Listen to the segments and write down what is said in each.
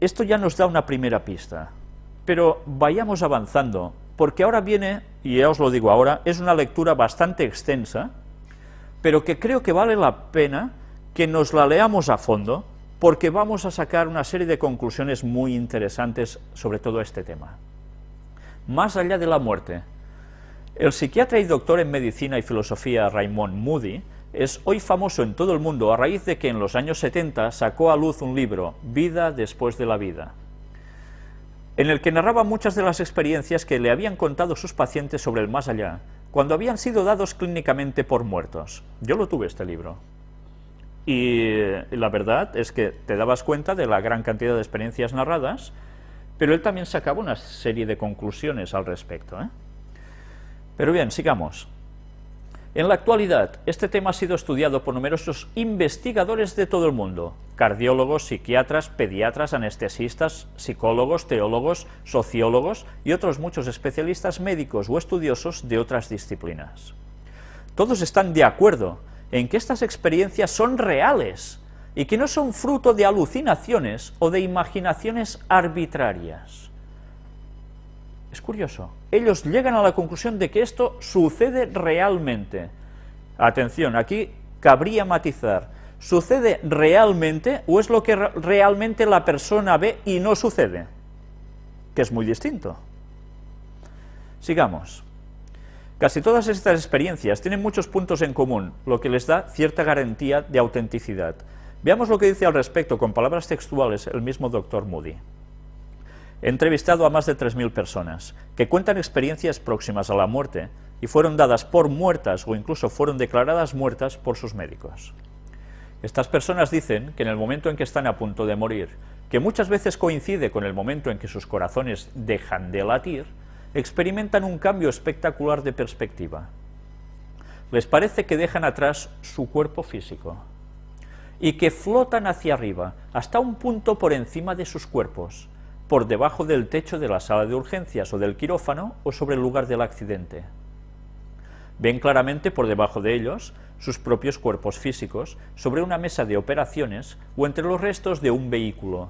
esto ya nos da una primera pista, pero vayamos avanzando, porque ahora viene, y ya os lo digo ahora, es una lectura bastante extensa, pero que creo que vale la pena que nos la leamos a fondo, porque vamos a sacar una serie de conclusiones muy interesantes sobre todo este tema. Más allá de la muerte, el psiquiatra y doctor en medicina y filosofía Raymond Moody es hoy famoso en todo el mundo a raíz de que en los años 70 sacó a luz un libro, Vida después de la vida, en el que narraba muchas de las experiencias que le habían contado sus pacientes sobre el más allá, cuando habían sido dados clínicamente por muertos. Yo lo tuve este libro. Y la verdad es que te dabas cuenta de la gran cantidad de experiencias narradas, pero él también sacaba una serie de conclusiones al respecto. ¿eh? Pero bien, sigamos. En la actualidad, este tema ha sido estudiado por numerosos investigadores de todo el mundo, cardiólogos, psiquiatras, pediatras, anestesistas, psicólogos, teólogos, sociólogos y otros muchos especialistas médicos o estudiosos de otras disciplinas. Todos están de acuerdo en que estas experiencias son reales y que no son fruto de alucinaciones o de imaginaciones arbitrarias. Es curioso. Ellos llegan a la conclusión de que esto sucede realmente. Atención, aquí cabría matizar. ¿Sucede realmente o es lo que realmente la persona ve y no sucede? Que es muy distinto. Sigamos. Casi todas estas experiencias tienen muchos puntos en común, lo que les da cierta garantía de autenticidad. Veamos lo que dice al respecto con palabras textuales el mismo doctor Moody. He entrevistado a más de 3.000 personas que cuentan experiencias próximas a la muerte y fueron dadas por muertas o incluso fueron declaradas muertas por sus médicos. Estas personas dicen que en el momento en que están a punto de morir, que muchas veces coincide con el momento en que sus corazones dejan de latir, experimentan un cambio espectacular de perspectiva. Les parece que dejan atrás su cuerpo físico y que flotan hacia arriba, hasta un punto por encima de sus cuerpos, por debajo del techo de la sala de urgencias o del quirófano o sobre el lugar del accidente. Ven claramente por debajo de ellos sus propios cuerpos físicos sobre una mesa de operaciones o entre los restos de un vehículo,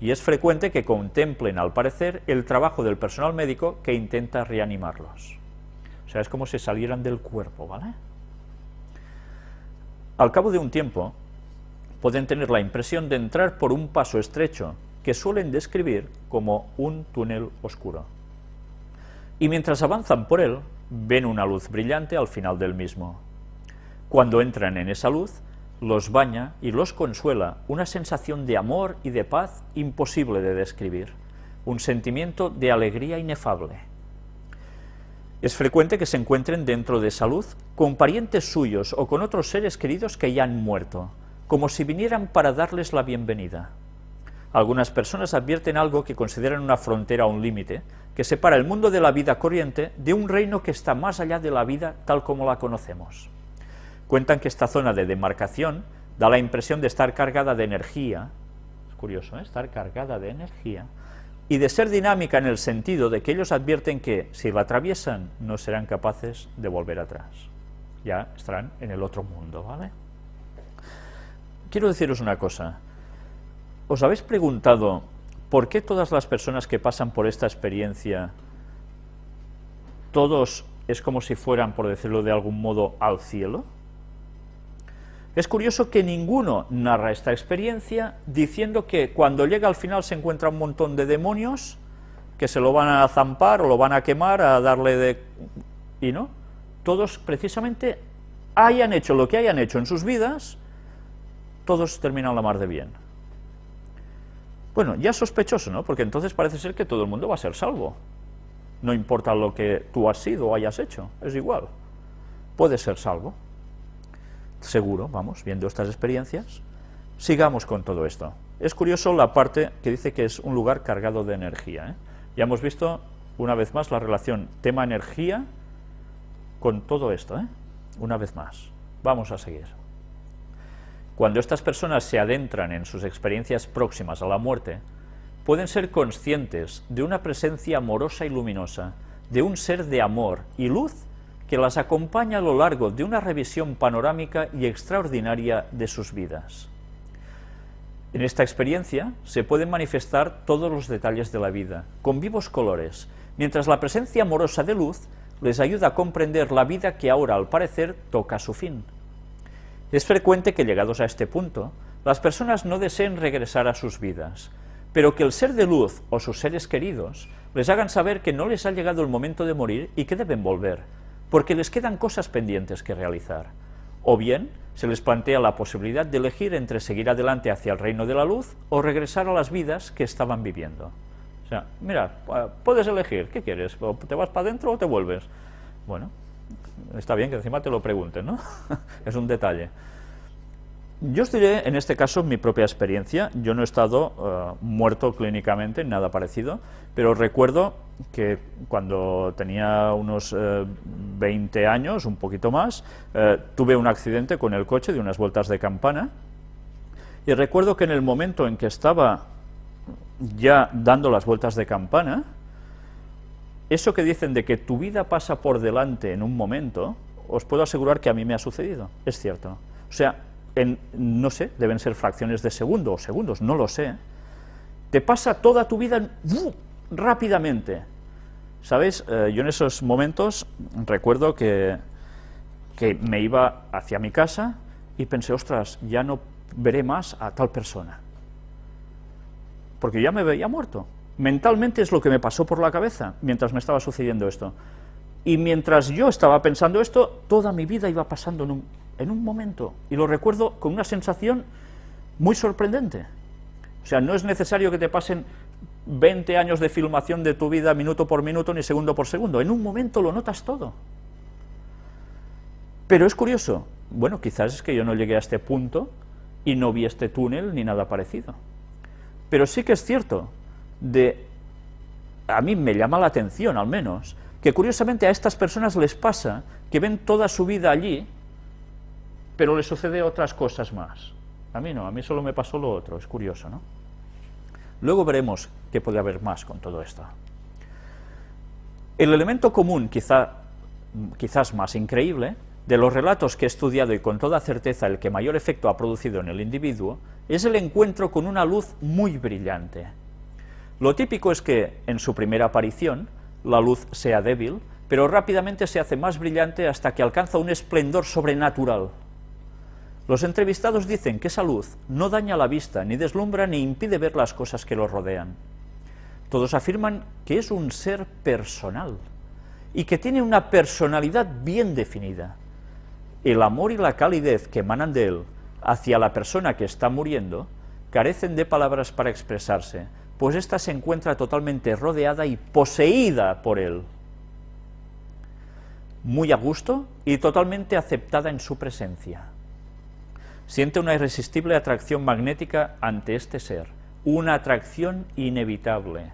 y es frecuente que contemplen, al parecer, el trabajo del personal médico que intenta reanimarlos. O sea, es como si salieran del cuerpo, ¿vale? Al cabo de un tiempo, pueden tener la impresión de entrar por un paso estrecho que suelen describir como un túnel oscuro. Y mientras avanzan por él, ven una luz brillante al final del mismo. Cuando entran en esa luz, los baña y los consuela una sensación de amor y de paz imposible de describir, un sentimiento de alegría inefable. Es frecuente que se encuentren dentro de esa luz con parientes suyos o con otros seres queridos que ya han muerto, como si vinieran para darles la bienvenida. Algunas personas advierten algo que consideran una frontera o un límite, que separa el mundo de la vida corriente de un reino que está más allá de la vida tal como la conocemos. Cuentan que esta zona de demarcación da la impresión de estar cargada de energía, es curioso, ¿eh? estar cargada de energía, y de ser dinámica en el sentido de que ellos advierten que, si la atraviesan, no serán capaces de volver atrás. Ya estarán en el otro mundo, ¿vale? Quiero deciros una cosa, ¿Os habéis preguntado por qué todas las personas que pasan por esta experiencia, todos es como si fueran, por decirlo de algún modo, al cielo? Es curioso que ninguno narra esta experiencia diciendo que cuando llega al final se encuentra un montón de demonios que se lo van a zampar o lo van a quemar, a darle de... y no, todos precisamente hayan hecho lo que hayan hecho en sus vidas, todos terminan la mar de bien. Bueno, ya sospechoso, ¿no? Porque entonces parece ser que todo el mundo va a ser salvo. No importa lo que tú has sido o hayas hecho, es igual. Puede ser salvo. Seguro, vamos, viendo estas experiencias. Sigamos con todo esto. Es curioso la parte que dice que es un lugar cargado de energía. ¿eh? Ya hemos visto una vez más la relación tema-energía con todo esto, ¿eh? una vez más. Vamos a seguir. Cuando estas personas se adentran en sus experiencias próximas a la muerte, pueden ser conscientes de una presencia amorosa y luminosa, de un ser de amor y luz que las acompaña a lo largo de una revisión panorámica y extraordinaria de sus vidas. En esta experiencia se pueden manifestar todos los detalles de la vida, con vivos colores, mientras la presencia amorosa de luz les ayuda a comprender la vida que ahora, al parecer, toca su fin. Es frecuente que, llegados a este punto, las personas no deseen regresar a sus vidas, pero que el ser de luz o sus seres queridos les hagan saber que no les ha llegado el momento de morir y que deben volver, porque les quedan cosas pendientes que realizar. O bien, se les plantea la posibilidad de elegir entre seguir adelante hacia el reino de la luz o regresar a las vidas que estaban viviendo. O sea, mira, puedes elegir, ¿qué quieres? ¿Te vas para adentro o te vuelves? Bueno, está bien que encima te lo pregunten, ¿no? es un detalle. Yo os diré, en este caso, mi propia experiencia. Yo no he estado eh, muerto clínicamente, nada parecido, pero recuerdo que cuando tenía unos 20 eh, años, un poquito más, eh, tuve un accidente con el coche de unas vueltas de campana, y recuerdo que en el momento en que estaba ya dando las vueltas de campana, eso que dicen de que tu vida pasa por delante en un momento, os puedo asegurar que a mí me ha sucedido, es cierto. O sea, en, no sé, deben ser fracciones de segundo o segundos, no lo sé, te pasa toda tu vida rápidamente. ¿Sabéis? Eh, yo en esos momentos recuerdo que, que me iba hacia mi casa y pensé, ostras, ya no veré más a tal persona. Porque ya me veía muerto. Mentalmente es lo que me pasó por la cabeza mientras me estaba sucediendo esto. Y mientras yo estaba pensando esto, toda mi vida iba pasando en un, en un momento, y lo recuerdo con una sensación muy sorprendente. O sea, no es necesario que te pasen 20 años de filmación de tu vida minuto por minuto ni segundo por segundo, en un momento lo notas todo. Pero es curioso, bueno, quizás es que yo no llegué a este punto y no vi este túnel ni nada parecido. Pero sí que es cierto, de, a mí me llama la atención al menos, que curiosamente a estas personas les pasa que ven toda su vida allí pero le sucede otras cosas más. A mí no, a mí solo me pasó lo otro, es curioso, ¿no? Luego veremos qué puede haber más con todo esto. El elemento común, quizá, quizás más increíble, de los relatos que he estudiado y con toda certeza el que mayor efecto ha producido en el individuo, es el encuentro con una luz muy brillante. Lo típico es que, en su primera aparición, la luz sea débil, pero rápidamente se hace más brillante hasta que alcanza un esplendor sobrenatural, los entrevistados dicen que esa luz no daña la vista, ni deslumbra, ni impide ver las cosas que lo rodean. Todos afirman que es un ser personal y que tiene una personalidad bien definida. El amor y la calidez que emanan de él hacia la persona que está muriendo carecen de palabras para expresarse, pues ésta se encuentra totalmente rodeada y poseída por él. Muy a gusto y totalmente aceptada en su presencia siente una irresistible atracción magnética ante este ser, una atracción inevitable.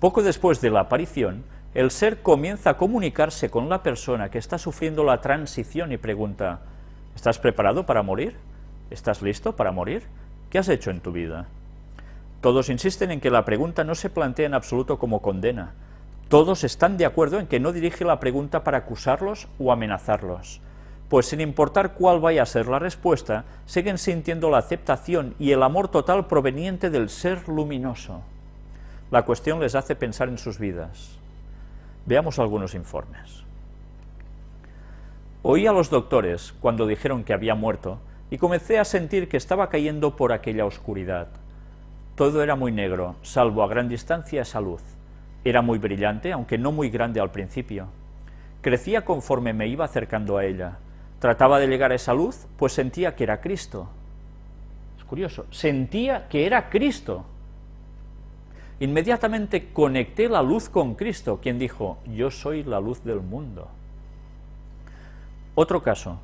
Poco después de la aparición, el ser comienza a comunicarse con la persona que está sufriendo la transición y pregunta, ¿estás preparado para morir? ¿Estás listo para morir? ¿Qué has hecho en tu vida? Todos insisten en que la pregunta no se plantea en absoluto como condena. Todos están de acuerdo en que no dirige la pregunta para acusarlos o amenazarlos pues sin importar cuál vaya a ser la respuesta, siguen sintiendo la aceptación y el amor total proveniente del ser luminoso. La cuestión les hace pensar en sus vidas. Veamos algunos informes. Oí a los doctores cuando dijeron que había muerto y comencé a sentir que estaba cayendo por aquella oscuridad. Todo era muy negro, salvo a gran distancia esa luz. Era muy brillante, aunque no muy grande al principio. Crecía conforme me iba acercando a ella trataba de llegar a esa luz, pues sentía que era Cristo. Es curioso, sentía que era Cristo. Inmediatamente conecté la luz con Cristo, quien dijo, yo soy la luz del mundo. Otro caso,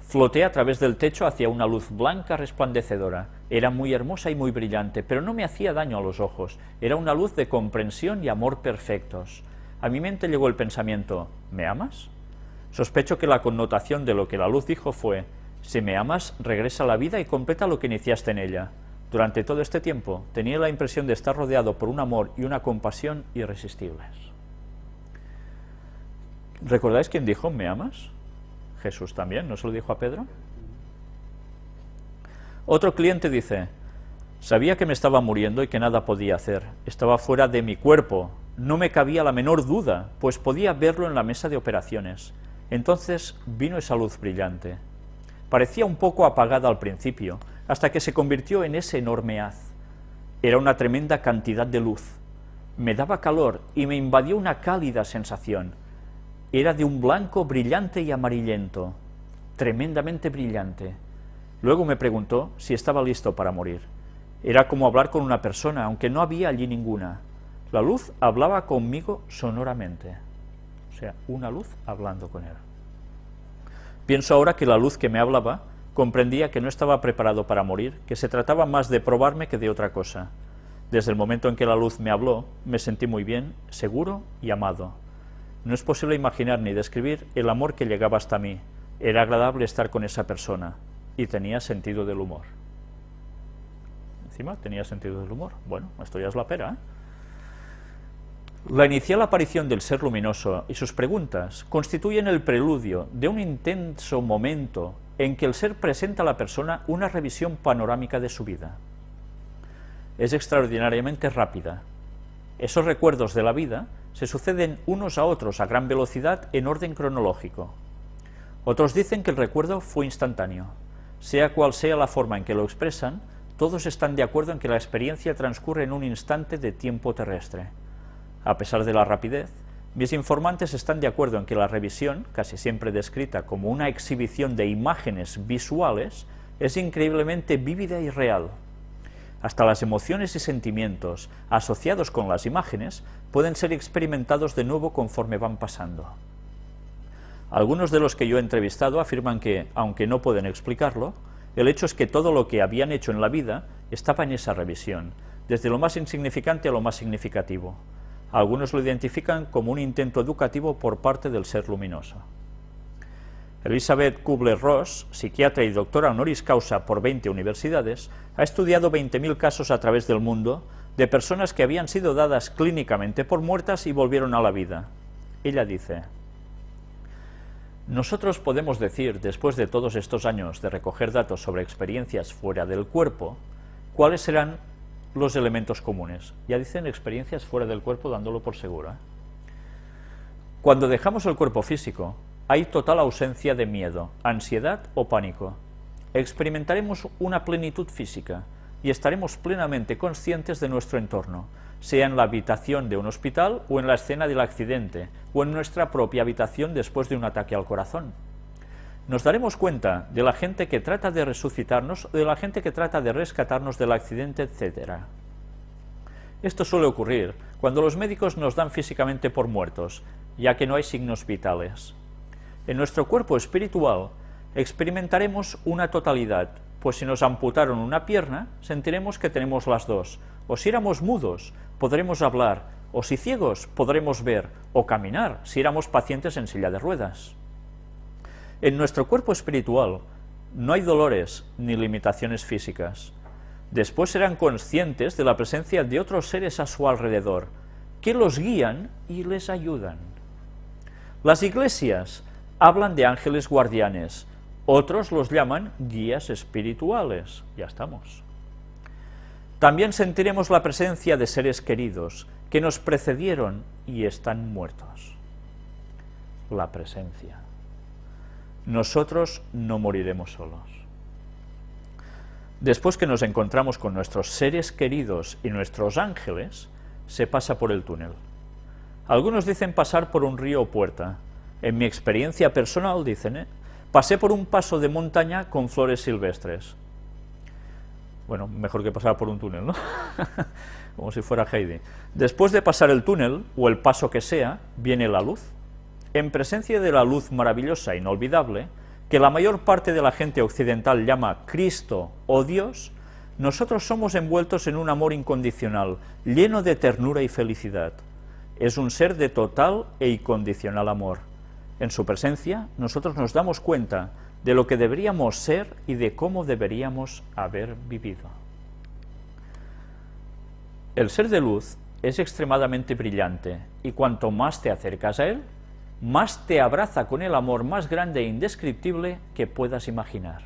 floté a través del techo hacia una luz blanca resplandecedora. Era muy hermosa y muy brillante, pero no me hacía daño a los ojos. Era una luz de comprensión y amor perfectos. A mi mente llegó el pensamiento, ¿me amas? Sospecho que la connotación de lo que la luz dijo fue, si me amas, regresa a la vida y completa lo que iniciaste en ella. Durante todo este tiempo tenía la impresión de estar rodeado por un amor y una compasión irresistibles. ¿Recordáis quién dijo, me amas? Jesús también, ¿no se lo dijo a Pedro? Otro cliente dice, sabía que me estaba muriendo y que nada podía hacer, estaba fuera de mi cuerpo, no me cabía la menor duda, pues podía verlo en la mesa de operaciones. Entonces vino esa luz brillante. Parecía un poco apagada al principio, hasta que se convirtió en ese enorme haz. Era una tremenda cantidad de luz. Me daba calor y me invadió una cálida sensación. Era de un blanco brillante y amarillento, tremendamente brillante. Luego me preguntó si estaba listo para morir. Era como hablar con una persona, aunque no había allí ninguna. La luz hablaba conmigo sonoramente. O sea, una luz hablando con él. Pienso ahora que la luz que me hablaba comprendía que no estaba preparado para morir, que se trataba más de probarme que de otra cosa. Desde el momento en que la luz me habló, me sentí muy bien, seguro y amado. No es posible imaginar ni describir el amor que llegaba hasta mí. Era agradable estar con esa persona y tenía sentido del humor. Encima tenía sentido del humor. Bueno, esto ya es la pera, ¿eh? La inicial aparición del ser luminoso y sus preguntas constituyen el preludio de un intenso momento en que el ser presenta a la persona una revisión panorámica de su vida. Es extraordinariamente rápida. Esos recuerdos de la vida se suceden unos a otros a gran velocidad en orden cronológico. Otros dicen que el recuerdo fue instantáneo. Sea cual sea la forma en que lo expresan, todos están de acuerdo en que la experiencia transcurre en un instante de tiempo terrestre. A pesar de la rapidez, mis informantes están de acuerdo en que la revisión, casi siempre descrita como una exhibición de imágenes visuales, es increíblemente vívida y real. Hasta las emociones y sentimientos asociados con las imágenes pueden ser experimentados de nuevo conforme van pasando. Algunos de los que yo he entrevistado afirman que, aunque no pueden explicarlo, el hecho es que todo lo que habían hecho en la vida estaba en esa revisión, desde lo más insignificante a lo más significativo. Algunos lo identifican como un intento educativo por parte del ser luminoso. Elizabeth Kubler-Ross, psiquiatra y doctora honoris causa por 20 universidades, ha estudiado 20.000 casos a través del mundo de personas que habían sido dadas clínicamente por muertas y volvieron a la vida. Ella dice, nosotros podemos decir, después de todos estos años de recoger datos sobre experiencias fuera del cuerpo, cuáles serán los elementos comunes. Ya dicen experiencias fuera del cuerpo dándolo por seguro. ¿eh? Cuando dejamos el cuerpo físico, hay total ausencia de miedo, ansiedad o pánico. Experimentaremos una plenitud física y estaremos plenamente conscientes de nuestro entorno, sea en la habitación de un hospital o en la escena del accidente, o en nuestra propia habitación después de un ataque al corazón. Nos daremos cuenta de la gente que trata de resucitarnos, de la gente que trata de rescatarnos del accidente, etc. Esto suele ocurrir cuando los médicos nos dan físicamente por muertos, ya que no hay signos vitales. En nuestro cuerpo espiritual experimentaremos una totalidad, pues si nos amputaron una pierna, sentiremos que tenemos las dos, o si éramos mudos, podremos hablar, o si ciegos, podremos ver, o caminar, si éramos pacientes en silla de ruedas. En nuestro cuerpo espiritual no hay dolores ni limitaciones físicas. Después serán conscientes de la presencia de otros seres a su alrededor, que los guían y les ayudan. Las iglesias hablan de ángeles guardianes, otros los llaman guías espirituales. Ya estamos. También sentiremos la presencia de seres queridos que nos precedieron y están muertos. La presencia nosotros no moriremos solos. Después que nos encontramos con nuestros seres queridos y nuestros ángeles, se pasa por el túnel. Algunos dicen pasar por un río o puerta. En mi experiencia personal, dicen, ¿eh? pasé por un paso de montaña con flores silvestres. Bueno, mejor que pasar por un túnel, ¿no? Como si fuera Heidi. Después de pasar el túnel, o el paso que sea, viene la luz en presencia de la luz maravillosa e inolvidable, que la mayor parte de la gente occidental llama Cristo o Dios, nosotros somos envueltos en un amor incondicional, lleno de ternura y felicidad. Es un ser de total e incondicional amor. En su presencia, nosotros nos damos cuenta de lo que deberíamos ser y de cómo deberíamos haber vivido. El ser de luz es extremadamente brillante, y cuanto más te acercas a él, más te abraza con el amor más grande e indescriptible que puedas imaginar.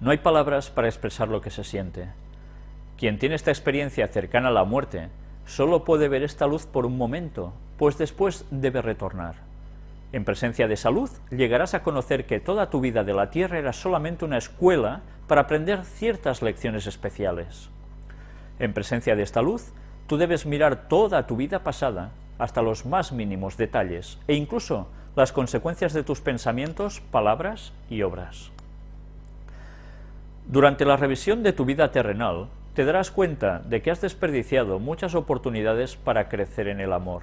No hay palabras para expresar lo que se siente. Quien tiene esta experiencia cercana a la muerte solo puede ver esta luz por un momento, pues después debe retornar. En presencia de esa luz llegarás a conocer que toda tu vida de la tierra era solamente una escuela para aprender ciertas lecciones especiales. En presencia de esta luz, tú debes mirar toda tu vida pasada, hasta los más mínimos detalles, e incluso las consecuencias de tus pensamientos, palabras y obras. Durante la revisión de tu vida terrenal, te darás cuenta de que has desperdiciado muchas oportunidades para crecer en el amor.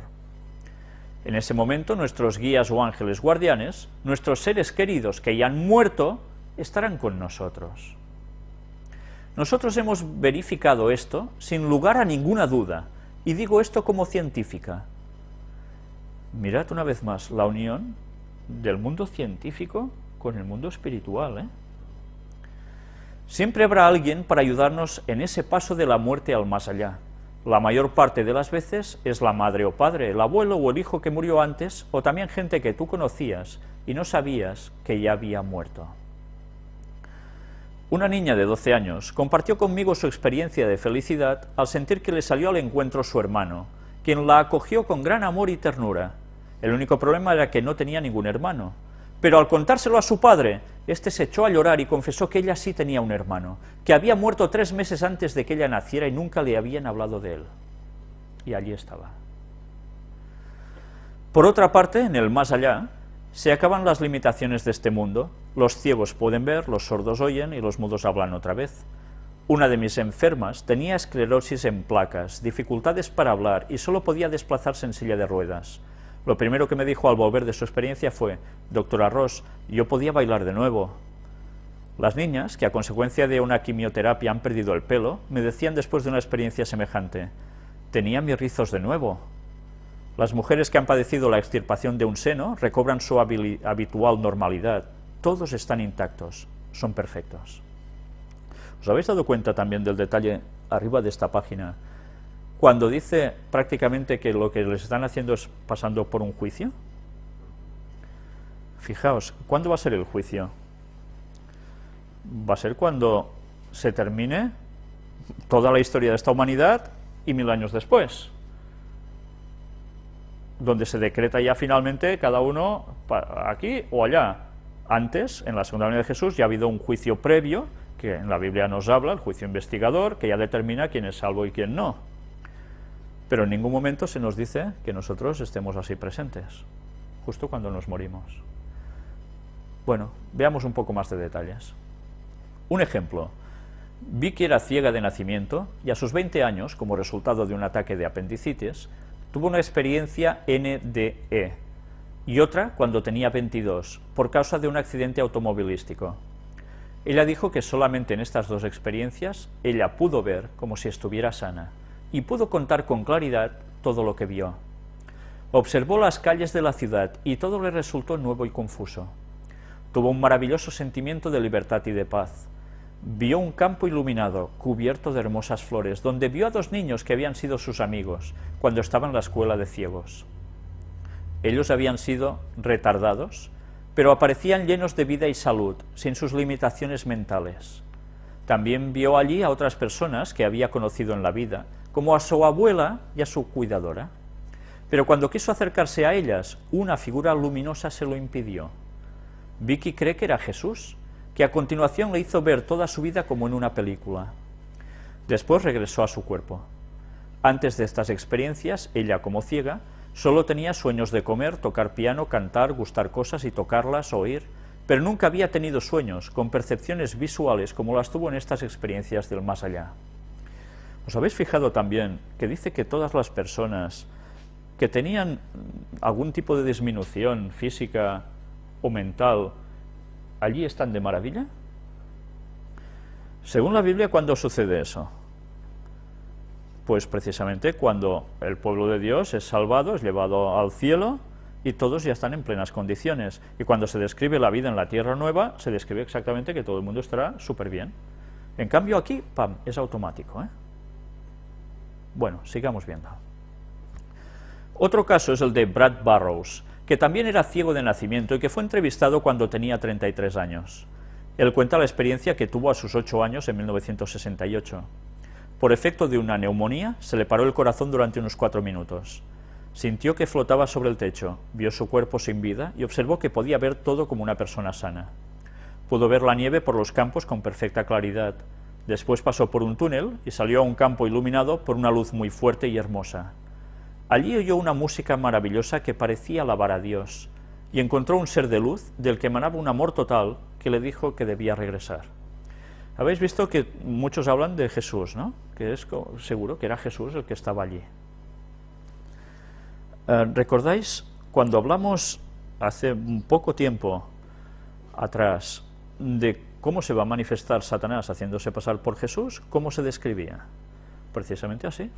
En ese momento nuestros guías o ángeles guardianes, nuestros seres queridos que ya han muerto, estarán con nosotros. Nosotros hemos verificado esto sin lugar a ninguna duda, y digo esto como científica. Mirad una vez más la unión del mundo científico con el mundo espiritual, ¿eh? Siempre habrá alguien para ayudarnos en ese paso de la muerte al más allá. La mayor parte de las veces es la madre o padre, el abuelo o el hijo que murió antes, o también gente que tú conocías y no sabías que ya había muerto. Una niña de 12 años compartió conmigo su experiencia de felicidad al sentir que le salió al encuentro su hermano, quien la acogió con gran amor y ternura. El único problema era que no tenía ningún hermano, pero al contárselo a su padre, éste se echó a llorar y confesó que ella sí tenía un hermano, que había muerto tres meses antes de que ella naciera y nunca le habían hablado de él. Y allí estaba. Por otra parte, en el más allá, se acaban las limitaciones de este mundo. Los ciegos pueden ver, los sordos oyen y los mudos hablan otra vez. Una de mis enfermas tenía esclerosis en placas, dificultades para hablar y solo podía desplazarse en silla de ruedas. Lo primero que me dijo al volver de su experiencia fue, doctora Ross, yo podía bailar de nuevo. Las niñas, que a consecuencia de una quimioterapia han perdido el pelo, me decían después de una experiencia semejante, tenía mis rizos de nuevo. Las mujeres que han padecido la extirpación de un seno recobran su habitual normalidad. Todos están intactos, son perfectos. ¿Os habéis dado cuenta también del detalle arriba de esta página? Cuando dice prácticamente que lo que les están haciendo es pasando por un juicio? Fijaos, ¿cuándo va a ser el juicio? Va a ser cuando se termine toda la historia de esta humanidad y mil años después, donde se decreta ya finalmente cada uno aquí o allá. Antes, en la segunda venida de Jesús, ya ha habido un juicio previo, que en la Biblia nos habla, el juicio investigador, que ya determina quién es salvo y quién no pero en ningún momento se nos dice que nosotros estemos así presentes, justo cuando nos morimos. Bueno, veamos un poco más de detalles. Un ejemplo. Vicky era ciega de nacimiento y a sus 20 años, como resultado de un ataque de apendicitis, tuvo una experiencia NDE y otra cuando tenía 22, por causa de un accidente automovilístico. Ella dijo que solamente en estas dos experiencias ella pudo ver como si estuviera sana y pudo contar con claridad todo lo que vio. Observó las calles de la ciudad y todo le resultó nuevo y confuso. Tuvo un maravilloso sentimiento de libertad y de paz. Vio un campo iluminado, cubierto de hermosas flores, donde vio a dos niños que habían sido sus amigos cuando estaba en la escuela de ciegos. Ellos habían sido retardados, pero aparecían llenos de vida y salud, sin sus limitaciones mentales. También vio allí a otras personas que había conocido en la vida, como a su abuela y a su cuidadora. Pero cuando quiso acercarse a ellas, una figura luminosa se lo impidió. Vicky cree que era Jesús, que a continuación le hizo ver toda su vida como en una película. Después regresó a su cuerpo. Antes de estas experiencias, ella como ciega, solo tenía sueños de comer, tocar piano, cantar, gustar cosas y tocarlas, oír, pero nunca había tenido sueños con percepciones visuales como las tuvo en estas experiencias del más allá. ¿Os habéis fijado también que dice que todas las personas que tenían algún tipo de disminución física o mental, allí están de maravilla? Según la Biblia, ¿cuándo sucede eso? Pues precisamente cuando el pueblo de Dios es salvado, es llevado al cielo y todos ya están en plenas condiciones. Y cuando se describe la vida en la tierra nueva, se describe exactamente que todo el mundo estará súper bien. En cambio aquí, pam, es automático. ¿eh? Bueno, sigamos viendo. Otro caso es el de Brad Burroughs, que también era ciego de nacimiento y que fue entrevistado cuando tenía 33 años. Él cuenta la experiencia que tuvo a sus ocho años en 1968. Por efecto de una neumonía, se le paró el corazón durante unos cuatro minutos. Sintió que flotaba sobre el techo, vio su cuerpo sin vida y observó que podía ver todo como una persona sana. Pudo ver la nieve por los campos con perfecta claridad. Después pasó por un túnel y salió a un campo iluminado por una luz muy fuerte y hermosa. Allí oyó una música maravillosa que parecía alabar a Dios, y encontró un ser de luz del que emanaba un amor total que le dijo que debía regresar. Habéis visto que muchos hablan de Jesús, ¿no? Que es seguro que era Jesús el que estaba allí. Eh, ¿Recordáis cuando hablamos hace un poco tiempo atrás de cómo se va a manifestar Satanás haciéndose pasar por Jesús? ¿Cómo se describía? Precisamente así,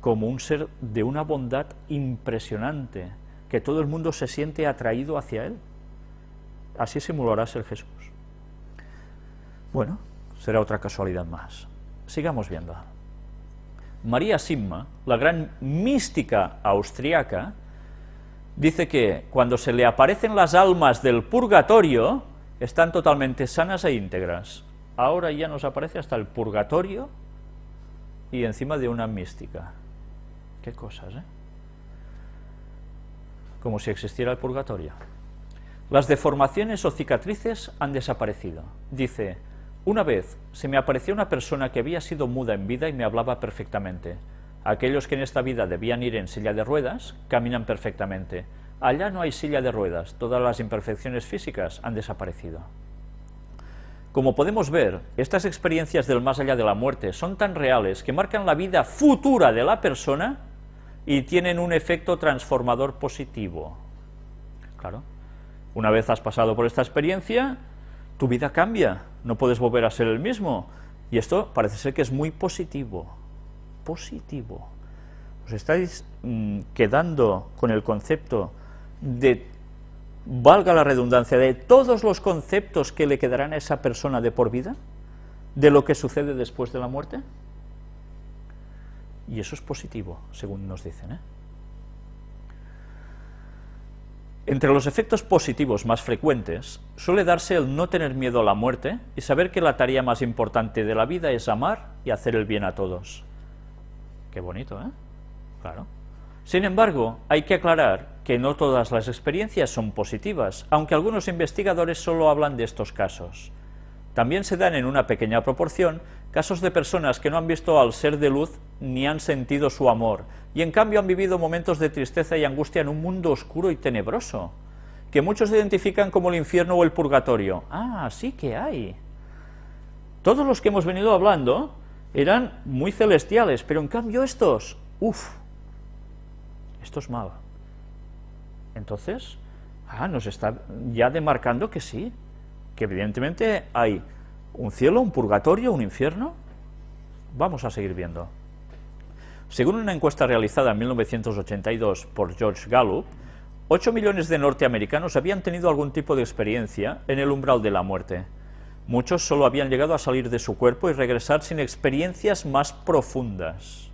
como un ser de una bondad impresionante, que todo el mundo se siente atraído hacia él. Así simulará ser Jesús. Bueno, será otra casualidad más. Sigamos viendo. María Simma, la gran mística austriaca, dice que cuando se le aparecen las almas del purgatorio, están totalmente sanas e íntegras. Ahora ya nos aparece hasta el purgatorio y encima de una mística. Qué cosas, ¿eh? Como si existiera el purgatorio. Las deformaciones o cicatrices han desaparecido. Dice, una vez se me apareció una persona que había sido muda en vida y me hablaba perfectamente. Aquellos que en esta vida debían ir en silla de ruedas, caminan perfectamente. Allá no hay silla de ruedas, todas las imperfecciones físicas han desaparecido. Como podemos ver, estas experiencias del más allá de la muerte son tan reales que marcan la vida futura de la persona y tienen un efecto transformador positivo. Claro, una vez has pasado por esta experiencia, tu vida cambia, no puedes volver a ser el mismo. Y esto parece ser que es muy positivo, positivo. Os estáis mm, quedando con el concepto de, valga la redundancia, de todos los conceptos que le quedarán a esa persona de por vida, de lo que sucede después de la muerte. Y eso es positivo, según nos dicen. ¿eh? Entre los efectos positivos más frecuentes suele darse el no tener miedo a la muerte y saber que la tarea más importante de la vida es amar y hacer el bien a todos. Qué bonito, ¿eh? Claro. Sin embargo, hay que aclarar que no todas las experiencias son positivas, aunque algunos investigadores solo hablan de estos casos. También se dan en una pequeña proporción casos de personas que no han visto al ser de luz ni han sentido su amor, y en cambio han vivido momentos de tristeza y angustia en un mundo oscuro y tenebroso, que muchos identifican como el infierno o el purgatorio. Ah, sí que hay. Todos los que hemos venido hablando eran muy celestiales, pero en cambio estos, uff, esto es malo. Entonces, ah, nos está ya demarcando que sí, que evidentemente hay un cielo, un purgatorio, un infierno. Vamos a seguir viendo. Según una encuesta realizada en 1982 por George Gallup, 8 millones de norteamericanos habían tenido algún tipo de experiencia en el umbral de la muerte. Muchos solo habían llegado a salir de su cuerpo y regresar sin experiencias más profundas.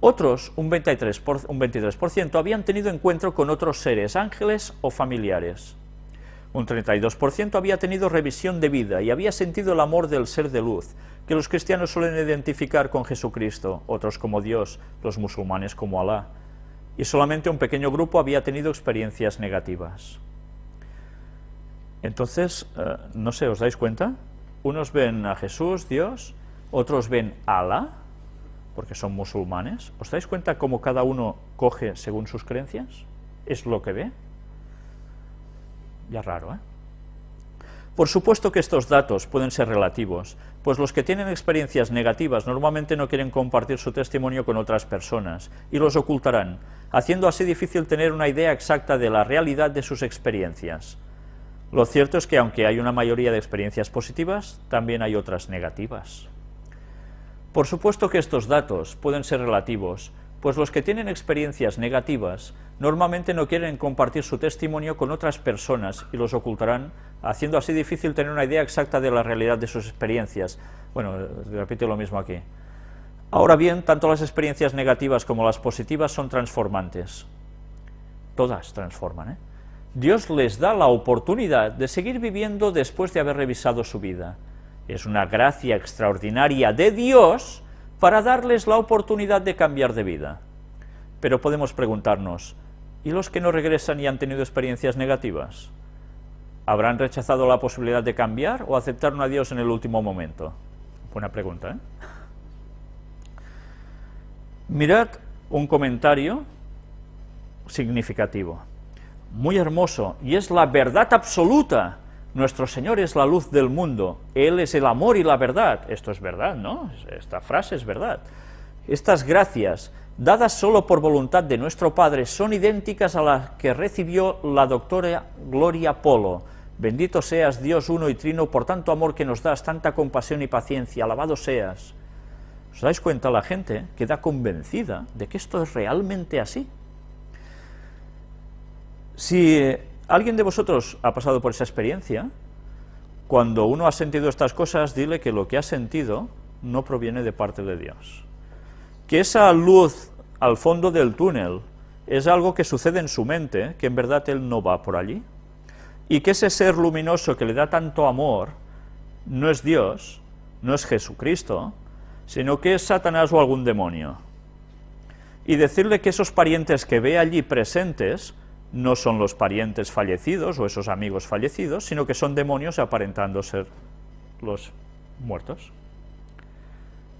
Otros, un 23%, un 23 habían tenido encuentro con otros seres, ángeles o familiares. Un 32% había tenido revisión de vida y había sentido el amor del ser de luz, que los cristianos suelen identificar con Jesucristo, otros como Dios, los musulmanes como Alá, y solamente un pequeño grupo había tenido experiencias negativas. Entonces, eh, no sé, ¿os dais cuenta? Unos ven a Jesús, Dios, otros ven a Alá, porque son musulmanes. ¿Os dais cuenta cómo cada uno coge según sus creencias? ¿Es lo que ve? Ya raro, ¿eh? Por supuesto que estos datos pueden ser relativos, pues los que tienen experiencias negativas normalmente no quieren compartir su testimonio con otras personas, y los ocultarán, haciendo así difícil tener una idea exacta de la realidad de sus experiencias. Lo cierto es que aunque hay una mayoría de experiencias positivas, también hay otras negativas. Por supuesto que estos datos pueden ser relativos, pues los que tienen experiencias negativas normalmente no quieren compartir su testimonio con otras personas y los ocultarán, haciendo así difícil tener una idea exacta de la realidad de sus experiencias. Bueno, repito lo mismo aquí. Ahora bien, tanto las experiencias negativas como las positivas son transformantes. Todas transforman, ¿eh? Dios les da la oportunidad de seguir viviendo después de haber revisado su vida. Es una gracia extraordinaria de Dios para darles la oportunidad de cambiar de vida. Pero podemos preguntarnos, ¿y los que no regresan y han tenido experiencias negativas? ¿Habrán rechazado la posibilidad de cambiar o aceptaron a Dios en el último momento? Buena pregunta, ¿eh? Mirad un comentario significativo, muy hermoso, y es la verdad absoluta. Nuestro Señor es la luz del mundo, Él es el amor y la verdad. Esto es verdad, ¿no? Esta frase es verdad. Estas gracias, dadas solo por voluntad de nuestro Padre, son idénticas a las que recibió la doctora Gloria Polo. Bendito seas Dios uno y trino por tanto amor que nos das, tanta compasión y paciencia, alabado seas. ¿Os dais cuenta? La gente queda convencida de que esto es realmente así. Si alguien de vosotros ha pasado por esa experiencia, cuando uno ha sentido estas cosas, dile que lo que ha sentido no proviene de parte de Dios. Que esa luz al fondo del túnel es algo que sucede en su mente, que en verdad él no va por allí, y que ese ser luminoso que le da tanto amor no es Dios, no es Jesucristo, sino que es Satanás o algún demonio. Y decirle que esos parientes que ve allí presentes no son los parientes fallecidos o esos amigos fallecidos, sino que son demonios aparentando ser los muertos.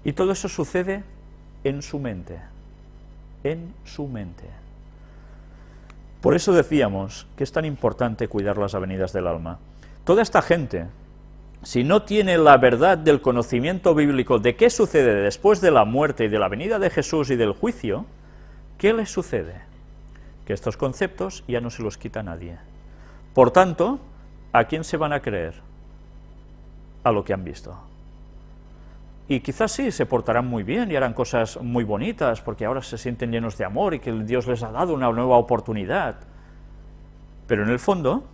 Y todo eso sucede en su mente, en su mente. Por eso decíamos que es tan importante cuidar las avenidas del alma. Toda esta gente si no tiene la verdad del conocimiento bíblico de qué sucede después de la muerte y de la venida de Jesús y del juicio, ¿qué les sucede? Estos conceptos ya no se los quita nadie. Por tanto, ¿a quién se van a creer? A lo que han visto. Y quizás sí, se portarán muy bien y harán cosas muy bonitas, porque ahora se sienten llenos de amor y que Dios les ha dado una nueva oportunidad. Pero en el fondo,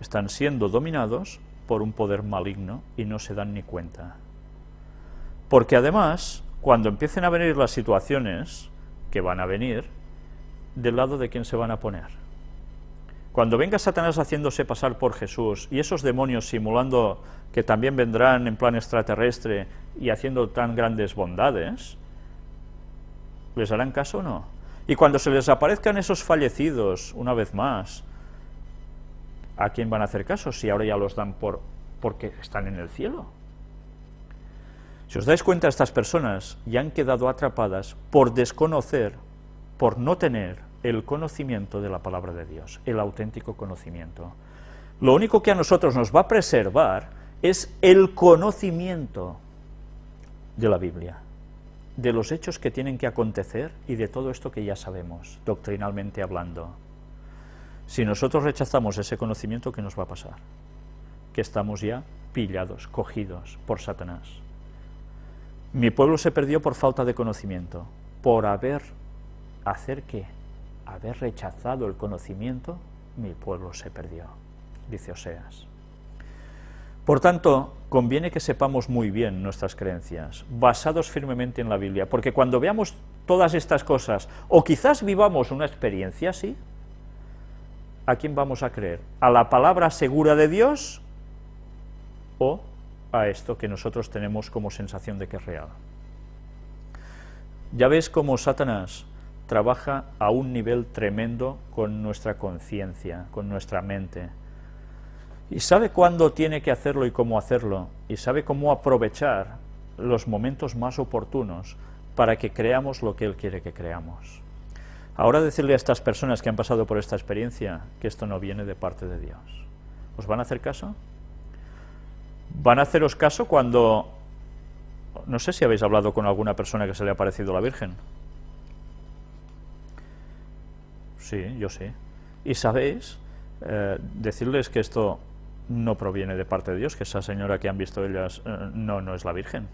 están siendo dominados por un poder maligno y no se dan ni cuenta. Porque además, cuando empiecen a venir las situaciones que van a venir, ¿del lado de quién se van a poner? Cuando venga Satanás haciéndose pasar por Jesús y esos demonios simulando que también vendrán en plan extraterrestre y haciendo tan grandes bondades, ¿les harán caso o no? Y cuando se les aparezcan esos fallecidos, una vez más, ¿a quién van a hacer caso si ahora ya los dan por porque están en el cielo? Si os dais cuenta, estas personas ya han quedado atrapadas por desconocer, por no tener el conocimiento de la palabra de Dios, el auténtico conocimiento. Lo único que a nosotros nos va a preservar es el conocimiento de la Biblia, de los hechos que tienen que acontecer y de todo esto que ya sabemos, doctrinalmente hablando. Si nosotros rechazamos ese conocimiento, ¿qué nos va a pasar? Que estamos ya pillados, cogidos por Satanás. Mi pueblo se perdió por falta de conocimiento, por haber, ¿hacer qué? Haber rechazado el conocimiento, mi pueblo se perdió, dice Oseas. Por tanto, conviene que sepamos muy bien nuestras creencias, basados firmemente en la Biblia, porque cuando veamos todas estas cosas, o quizás vivamos una experiencia así, ¿a quién vamos a creer? ¿A la palabra segura de Dios o a esto que nosotros tenemos como sensación de que es real? Ya ves cómo Satanás trabaja a un nivel tremendo con nuestra conciencia, con nuestra mente, y sabe cuándo tiene que hacerlo y cómo hacerlo, y sabe cómo aprovechar los momentos más oportunos para que creamos lo que Él quiere que creamos. Ahora decirle a estas personas que han pasado por esta experiencia que esto no viene de parte de Dios. ¿Os van a hacer caso? ¿Van a haceros caso cuando... No sé si habéis hablado con alguna persona que se le ha parecido la Virgen. Sí, yo sí. Y sabéis, eh, decirles que esto no proviene de parte de Dios, que esa señora que han visto ellas eh, no, no es la Virgen.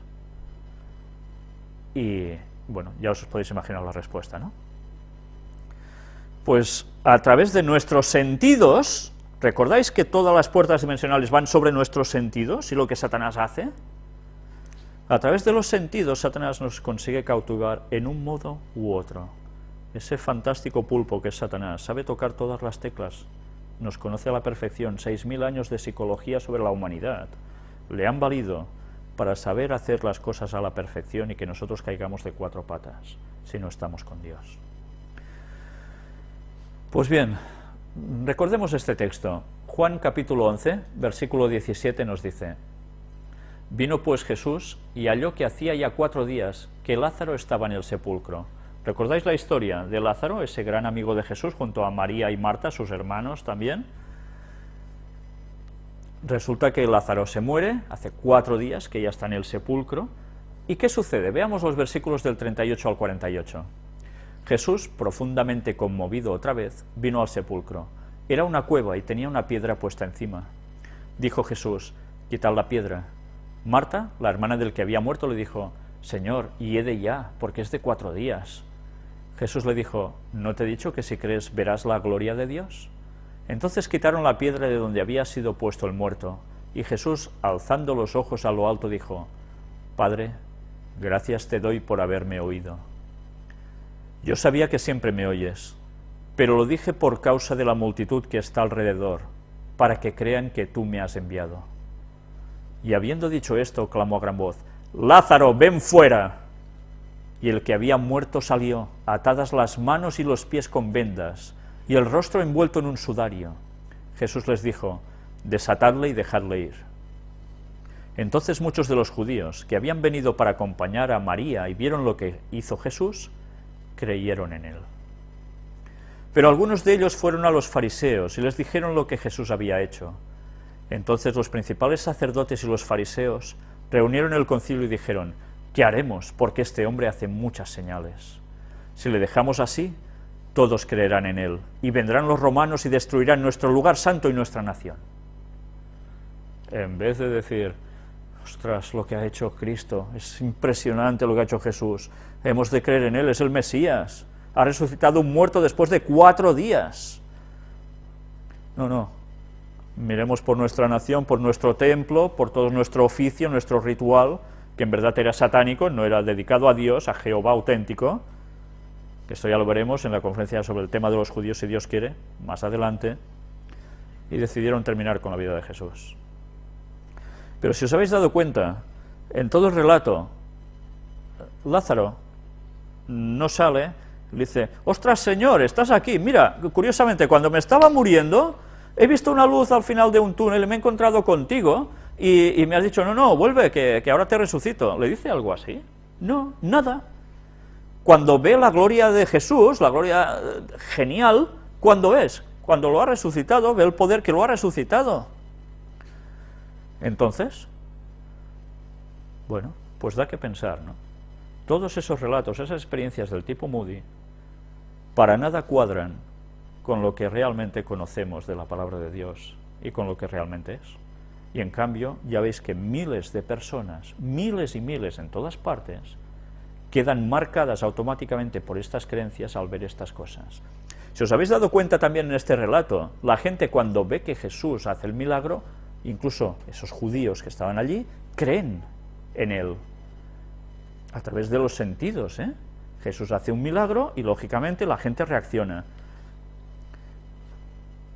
Y, bueno, ya os podéis imaginar la respuesta, ¿no? Pues a través de nuestros sentidos, ¿recordáis que todas las puertas dimensionales van sobre nuestros sentidos y lo que Satanás hace? A través de los sentidos, Satanás nos consigue cautivar en un modo u otro. Ese fantástico pulpo que es Satanás sabe tocar todas las teclas nos conoce a la perfección, 6.000 años de psicología sobre la humanidad, le han valido para saber hacer las cosas a la perfección y que nosotros caigamos de cuatro patas si no estamos con Dios. Pues bien, recordemos este texto. Juan capítulo 11, versículo 17 nos dice, Vino pues Jesús y halló que hacía ya cuatro días que Lázaro estaba en el sepulcro. ¿Recordáis la historia de Lázaro, ese gran amigo de Jesús, junto a María y Marta, sus hermanos también? Resulta que Lázaro se muere, hace cuatro días que ya está en el sepulcro, ¿y qué sucede? Veamos los versículos del 38 al 48. Jesús, profundamente conmovido otra vez, vino al sepulcro. Era una cueva y tenía una piedra puesta encima. Dijo Jesús, quitad la piedra. Marta, la hermana del que había muerto, le dijo, Señor, y he de ya, porque es de cuatro días. Jesús le dijo, ¿no te he dicho que si crees verás la gloria de Dios? Entonces quitaron la piedra de donde había sido puesto el muerto, y Jesús, alzando los ojos a lo alto, dijo, Padre, gracias te doy por haberme oído. Yo sabía que siempre me oyes, pero lo dije por causa de la multitud que está alrededor, para que crean que tú me has enviado. Y habiendo dicho esto, clamó a gran voz, Lázaro, ven fuera. Y el que había muerto salió, atadas las manos y los pies con vendas, y el rostro envuelto en un sudario. Jesús les dijo, desatadle y dejadle ir. Entonces muchos de los judíos que habían venido para acompañar a María y vieron lo que hizo Jesús, creyeron en él. Pero algunos de ellos fueron a los fariseos y les dijeron lo que Jesús había hecho. Entonces los principales sacerdotes y los fariseos reunieron el concilio y dijeron, ¿qué haremos? Porque este hombre hace muchas señales. Si le dejamos así, todos creerán en él, y vendrán los romanos y destruirán nuestro lugar santo y nuestra nación. En vez de decir, ostras, lo que ha hecho Cristo, es impresionante lo que ha hecho Jesús, hemos de creer en él, es el Mesías, ha resucitado un muerto después de cuatro días. No, no, miremos por nuestra nación, por nuestro templo, por todo nuestro oficio, nuestro ritual, que en verdad era satánico, no era dedicado a Dios, a Jehová auténtico, que esto ya lo veremos en la conferencia sobre el tema de los judíos, si Dios quiere, más adelante, y decidieron terminar con la vida de Jesús. Pero si os habéis dado cuenta, en todo el relato, Lázaro no sale, le dice, ostras Señor, estás aquí, mira, curiosamente, cuando me estaba muriendo, he visto una luz al final de un túnel y me he encontrado contigo, y, me has dicho, no, no, vuelve, que, que ahora te resucito. ¿Le dice algo así? No, nada cuando ve la gloria de Jesús, la gloria eh, genial, ¿cuándo es? Cuando lo ha resucitado, ve el poder que lo ha resucitado. Entonces, bueno, pues da que pensar, ¿no? Todos esos relatos, esas experiencias del tipo Moody, para nada cuadran con lo que realmente conocemos de la palabra de Dios y con lo que realmente es. Y en cambio, ya veis que miles de personas, miles y miles en todas partes, quedan marcadas automáticamente por estas creencias al ver estas cosas. Si os habéis dado cuenta también en este relato, la gente cuando ve que Jesús hace el milagro, incluso esos judíos que estaban allí, creen en él, a través de los sentidos. ¿eh? Jesús hace un milagro y lógicamente la gente reacciona.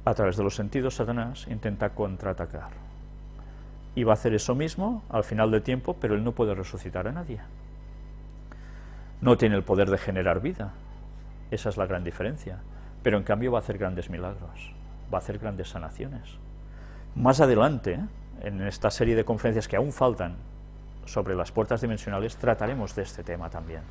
A través de los sentidos Satanás intenta contraatacar. Y va a hacer eso mismo al final del tiempo, pero él no puede resucitar a nadie no tiene el poder de generar vida. Esa es la gran diferencia. Pero en cambio va a hacer grandes milagros, va a hacer grandes sanaciones. Más adelante, en esta serie de conferencias que aún faltan sobre las puertas dimensionales, trataremos de este tema también.